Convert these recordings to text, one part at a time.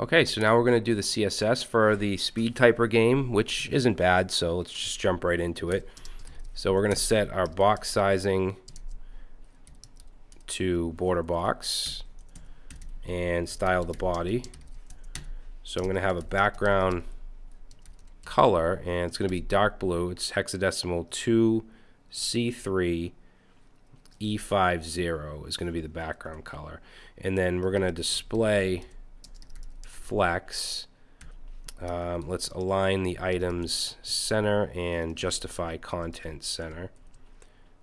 Okay, so now we're going to do the CSS for the speed typer game, which isn't bad, so let's just jump right into it. So we're going to set our box sizing to border box and style the body. So I'm going to have a background color and it's going to be dark blue. It's hexadecimal 2C3 E50 is going to be the background color. And then we're going to display flex. Um, let's align the items center and justify content center.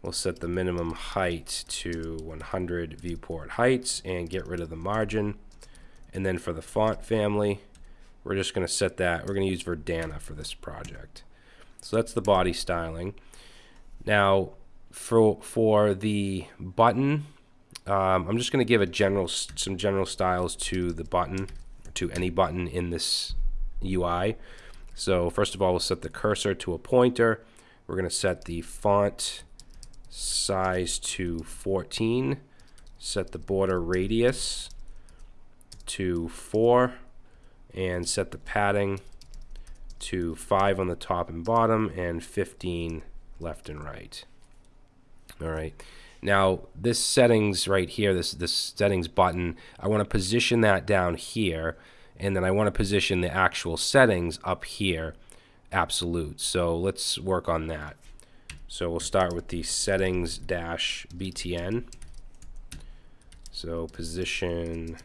We'll set the minimum height to 100 viewport heights and get rid of the margin. And then for the font family, we're just going to set that. We're going to use Verdana for this project. So that's the body styling. Now, for for the button, um, I'm just going to give a general some general styles to the button to any button in this UI. So first of all, we'll set the cursor to a pointer. We're going to set the font size to 14. Set the border radius to 4. And set the padding to 5 on the top and bottom and 15 left and right. All right. Now, this settings right here, this, this settings button, I want to position that down here, and then I want to position the actual settings up here, absolute. So let's work on that. So we'll start with the settings dash BTN. So position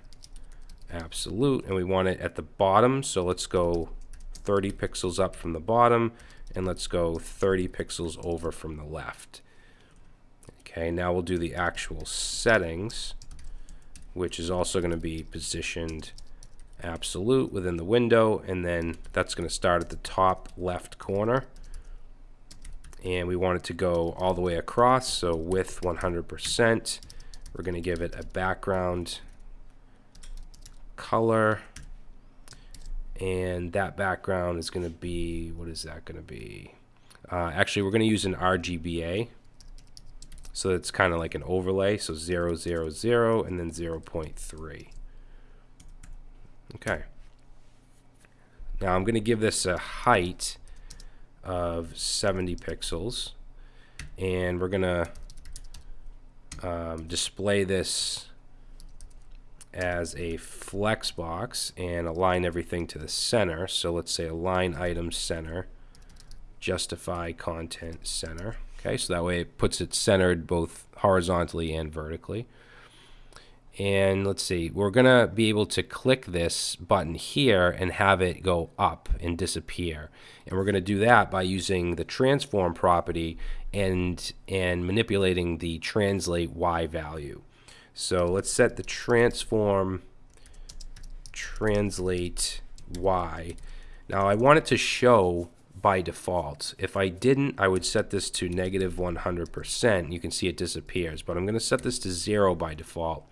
absolute, and we want it at the bottom. So let's go 30 pixels up from the bottom, and let's go 30 pixels over from the left. Okay, now we'll do the actual settings, which is also going to be positioned absolute within the window, and then that's going to start at the top left corner. And we want it to go all the way across, so width 100%. We're going to give it a background color, and that background is going to be, what is that going to be? Uh, actually, we're going to use an RGBA so it's kind of like an overlay. So 0, 0, 0, and then 0 0.3. Okay. Now I'm going to give this a height of 70 pixels. And we're going to um, display this as a flex box and align everything to the center. So let's say align item center, justify content center. Okay, so that way it puts it centered both horizontally and vertically. And let's see, we're going to be able to click this button here and have it go up and disappear. And we're going to do that by using the transform property and, and manipulating the translate Y value. So let's set the transform translate Y. Now I want it to show by default. If I didn't, I would set this to negative 100%. You can see it disappears, but I'm going to set this to zero by default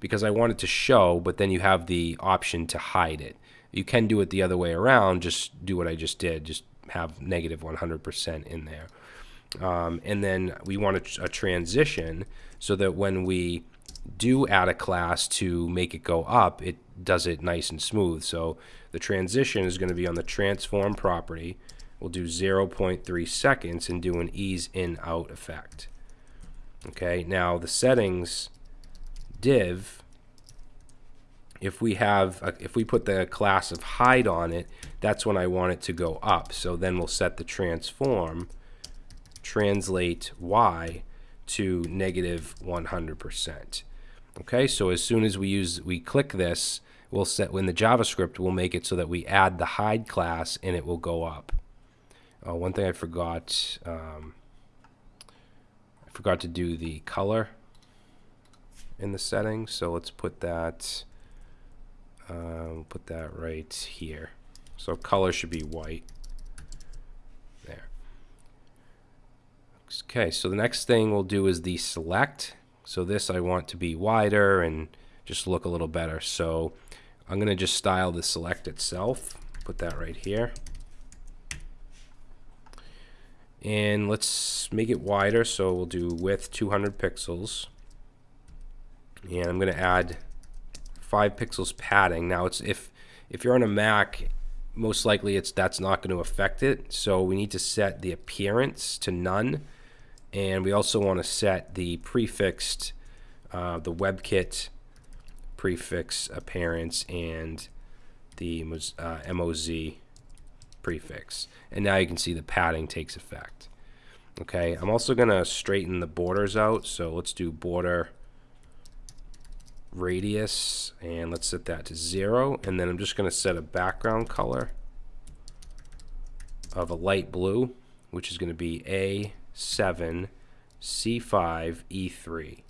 because I want it to show, but then you have the option to hide it. You can do it the other way around, just do what I just did, just have negative 100% in there. Um, and then we want a, a transition so that when we do add a class to make it go up, it does it nice and smooth. So the transition is going to be on the transform property we'll do 0.3 seconds and do an ease in out effect. Okay, now the settings div, if we have, a, if we put the class of hide on it, that's when I want it to go up. So then we'll set the transform, translate y to negative 100%. Okay, so as soon as we use, we click this, we'll set, when the JavaScript will make it so that we add the hide class and it will go up. Oh, one thing I forgot, um, I forgot to do the color in the settings. So let's put that, uh, put that right here. So color should be white. There. Okay, so the next thing we'll do is the select. So this I want to be wider and just look a little better. So I'm going to just style the select itself. Put that right here and let's make it wider so we'll do width 200 pixels and I'm going to add 5 pixels padding now it's if if you're on a Mac, most likely it's that's not going to affect it. So we need to set the appearance to none. And we also want to set the prefixed, uh, the WebKit prefix appearance and the uh, MOZ prefix. And now you can see the padding takes effect. Okay, I'm also going to straighten the borders out. So let's do border radius and let's set that to zero and then I'm just going to set a background color of a light blue which is going to be A7 C5 E3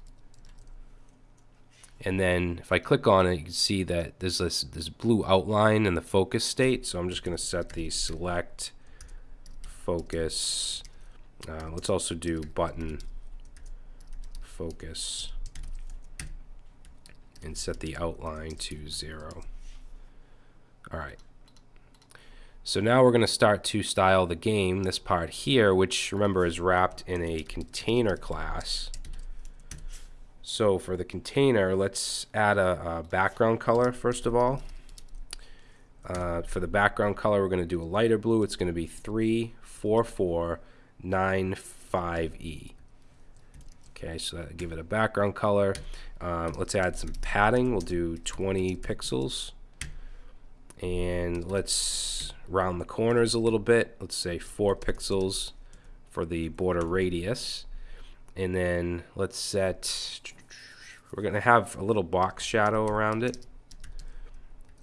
and then if I click on it you can see that there's this, this blue outline in the focus state so I'm just going to set the select focus uh, let's also do button focus and set the outline to zero. All right. So now we're going to start to style the game, this part here, which remember is wrapped in a container class. So for the container, let's add a, a background color first of all. Uh, for the background color, we're going to do a lighter blue. It's going to be 34495E. Okay, so give it a background color. Um, let's add some padding. We'll do 20 pixels. And let's round the corners a little bit. Let's say 4 pixels for the border radius. And then let's set, we're going to have a little box shadow around it.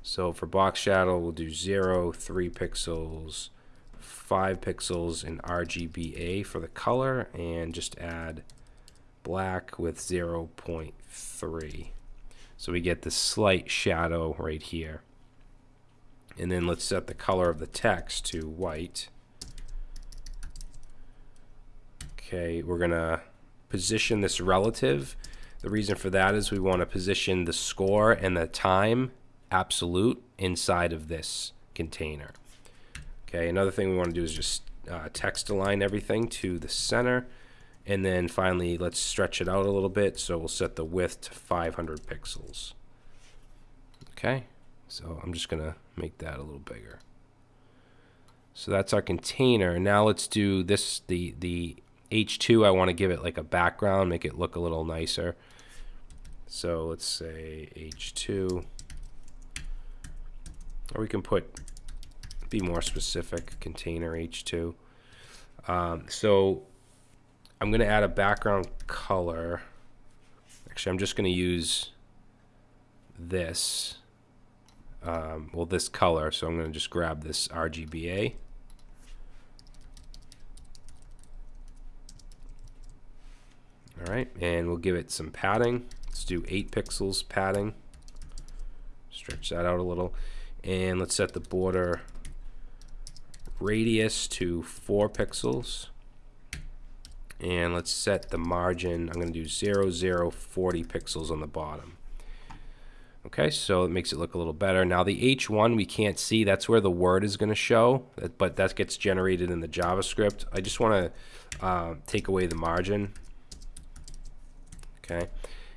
So for box shadow, we'll do 0, 3 pixels, 5 pixels in RGBA for the color, and just add black with 0.3. So we get this slight shadow right here. And then let's set the color of the text to white. Okay, we're going to position this relative. The reason for that is we want to position the score and the time absolute inside of this container. Okay, another thing we want to do is just uh, text align everything to the center. And then finally, let's stretch it out a little bit. So we'll set the width to 500 pixels. Okay, so I'm just going to make that a little bigger. So that's our container. Now let's do this, the, the H2, I want to give it like a background, make it look a little nicer. So let's say H2. Or we can put, be more specific, container H2. Um, so I'm going to add a background color. Actually, I'm just going to use this. Um, well, this color. So I'm going to just grab this RGBA. All right, and we'll give it some padding. Let's do 8 pixels padding. Stretch that out a little. And let's set the border radius to 4 pixels. And let's set the margin. I'm going to do 0 0 40 pixels on the bottom. Okay so it makes it look a little better. Now the H1 we can't see. That's where the word is going to show but that gets generated in the JavaScript. I just want to uh, take away the margin okay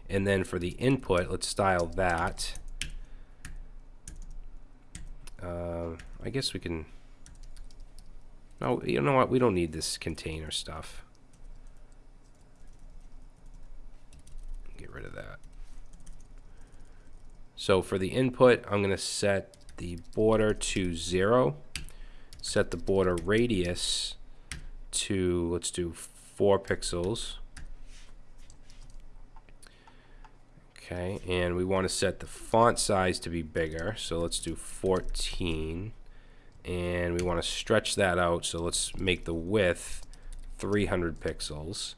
and then for the input let's style that uh, I guess we can no you know what we don't need this container stuff Get rid of that. So for the input, I'm going to set the border to 0. Set the border radius to, let's do 4 pixels. Okay, and we want to set the font size to be bigger. So let's do 14. And we want to stretch that out. So let's make the width 300 pixels.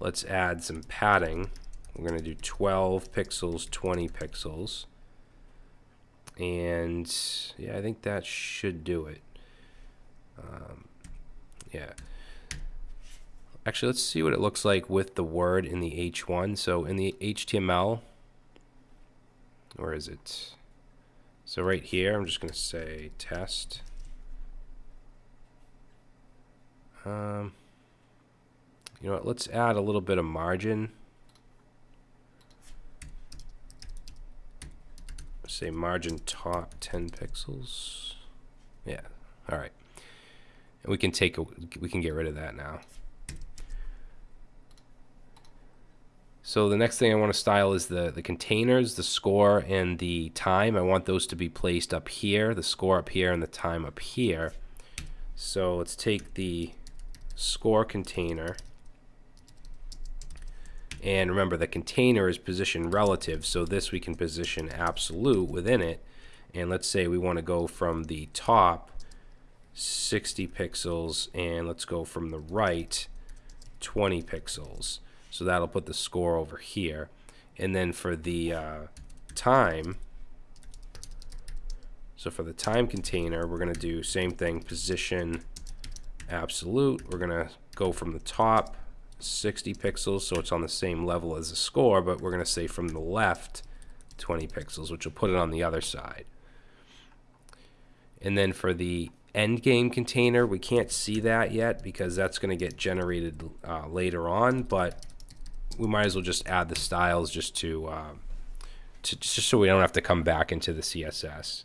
Let's add some padding. We're going to do 12 pixels, 20 pixels. And yeah, I think that should do it. Um, yeah. Actually, let's see what it looks like with the word in the H1. So in the HTML, where is it? So right here, I'm just going to say test. Um, you know what, let's add a little bit of margin say margin top 10 pixels. Yeah, all right. And we can take, a, we can get rid of that now. So the next thing I want to style is the, the containers, the score, and the time. I want those to be placed up here, the score up here, and the time up here. So let's take the score container. And remember, the container is position relative, so this we can position absolute within it. And let's say we want to go from the top 60 pixels, and let's go from the right 20 pixels. So that'll put the score over here. And then for the uh, time, so for the time container, we're going to do same thing, position absolute. We're going to go from the top 60 pixels, so it's on the same level as the score, but we're going to say from the left 20 pixels, which will put it on the other side. And then for the end game container, we can't see that yet because that's going to get generated uh, later on, but we might as well just add the styles just to, uh, to just so we don't have to come back into the CSS.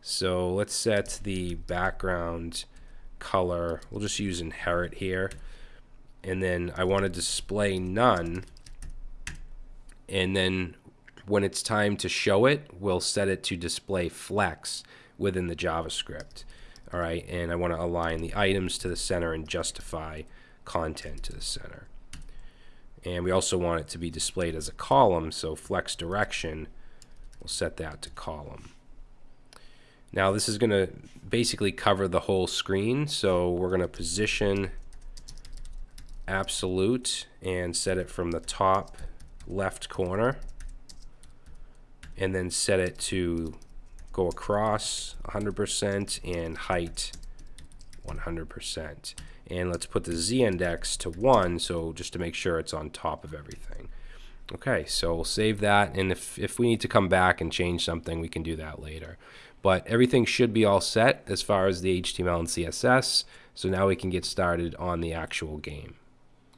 So let's set the background color. We'll just use inherit here. And then I want to display none. And then when it's time to show it, we'll set it to display flex within the JavaScript. All right, and I want to align the items to the center and justify content to the center. And we also want it to be displayed as a column, so flex direction, we'll set that to column. Now this is going to basically cover the whole screen, so we're going to position absolute and set it from the top left corner and then set it to go across 100% and height 100% and let's put the z-index to 1 so just to make sure it's on top of everything. Okay so we'll save that and if, if we need to come back and change something we can do that later. But everything should be all set as far as the HTML and CSS so now we can get started on the actual game